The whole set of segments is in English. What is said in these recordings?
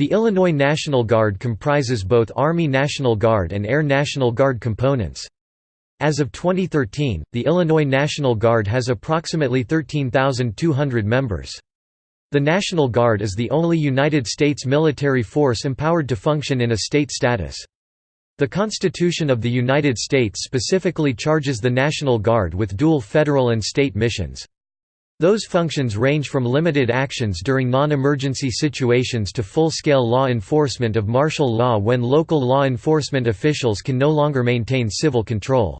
The Illinois National Guard comprises both Army National Guard and Air National Guard components. As of 2013, the Illinois National Guard has approximately 13,200 members. The National Guard is the only United States military force empowered to function in a state status. The Constitution of the United States specifically charges the National Guard with dual federal and state missions. Those functions range from limited actions during non-emergency situations to full-scale law enforcement of martial law when local law enforcement officials can no longer maintain civil control.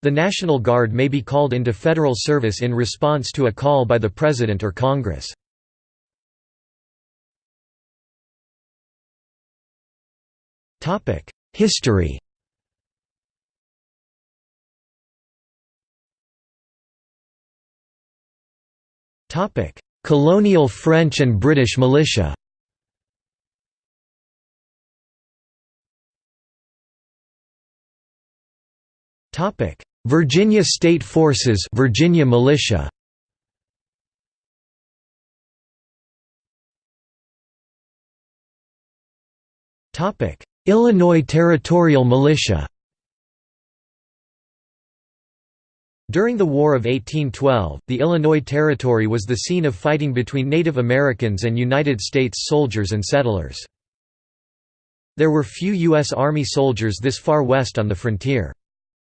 The National Guard may be called into federal service in response to a call by the President or Congress. History Colonial French and British militia. Virginia State Forces Virginia militia. Illinois Territorial Militia During the War of 1812, the Illinois Territory was the scene of fighting between Native Americans and United States soldiers and settlers. There were few U.S. Army soldiers this far west on the frontier.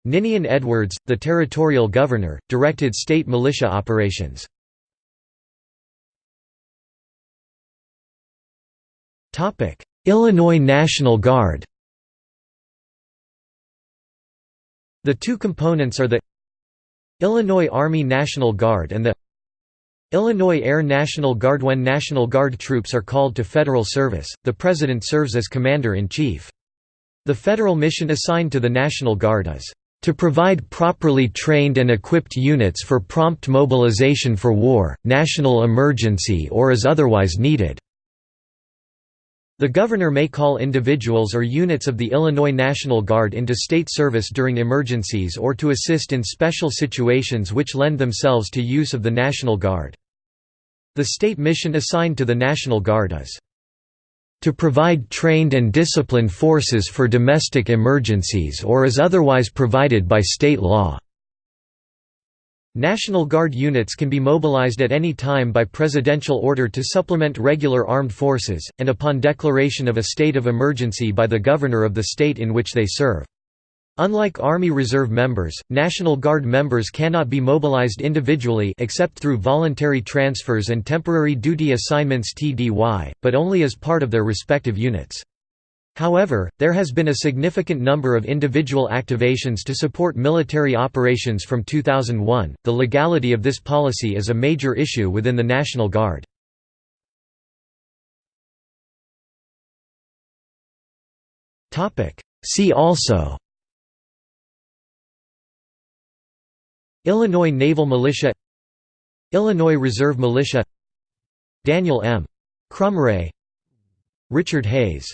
Ninian Edwards, the territorial governor, directed state militia operations. Illinois National Guard The two components are the Illinois Army National Guard and the Illinois Air National Guard When National Guard troops are called to federal service, the President serves as Commander-in-Chief. The federal mission assigned to the National Guard is, "...to provide properly trained and equipped units for prompt mobilization for war, national emergency or as otherwise needed." The governor may call individuals or units of the Illinois National Guard into state service during emergencies or to assist in special situations which lend themselves to use of the National Guard. The state mission assigned to the National Guard is to provide trained and disciplined forces for domestic emergencies or as otherwise provided by state law. National Guard units can be mobilized at any time by presidential order to supplement regular armed forces, and upon declaration of a state of emergency by the governor of the state in which they serve. Unlike Army Reserve members, National Guard members cannot be mobilized individually except through voluntary transfers and temporary duty assignments TDY, but only as part of their respective units. However, there has been a significant number of individual activations to support military operations from 2001. The legality of this policy is a major issue within the National Guard. Topic: See also Illinois Naval Militia Illinois Reserve Militia Daniel M. Krumrei Richard Hayes